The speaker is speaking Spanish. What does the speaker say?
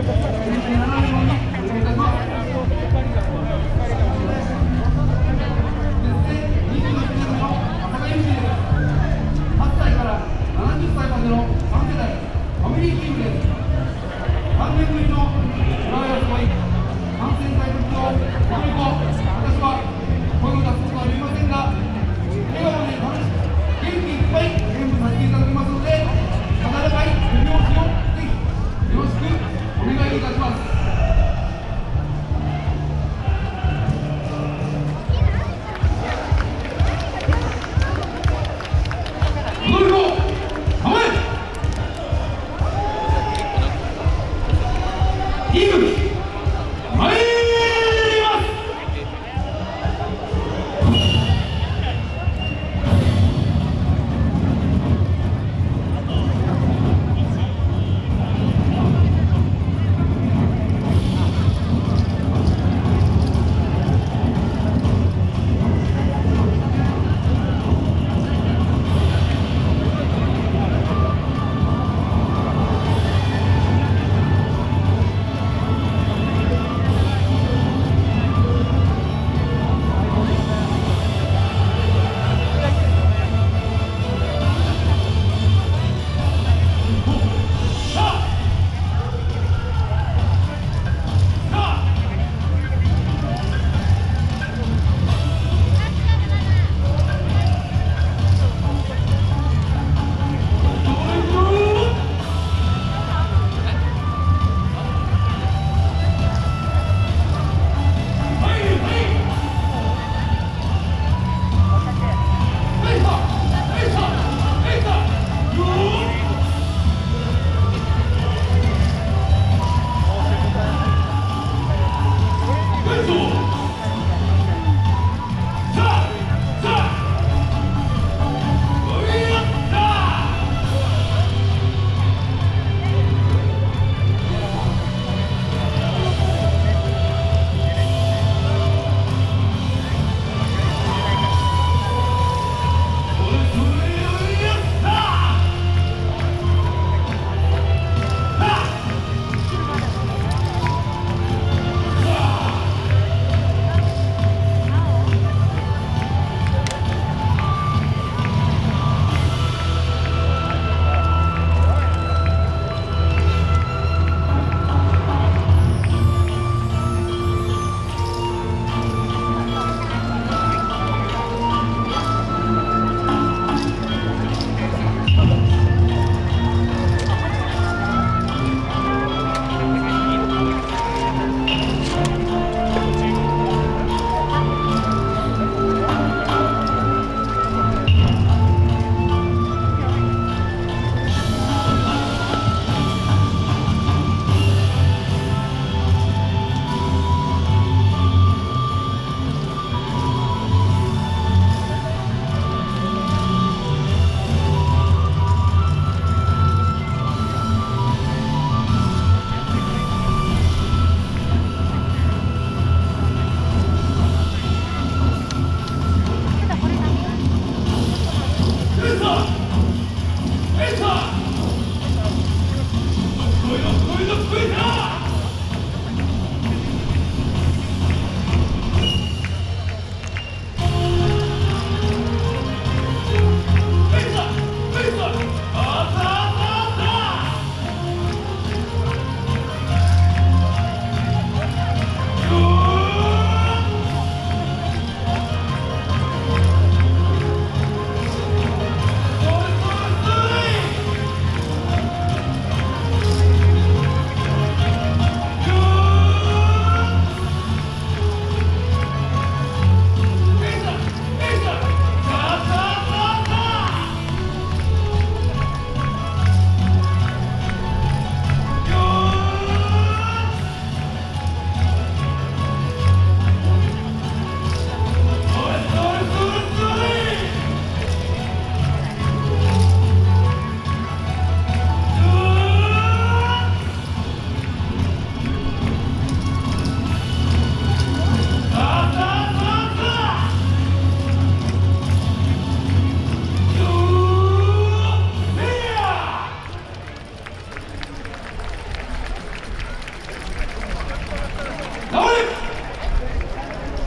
Gracias. God.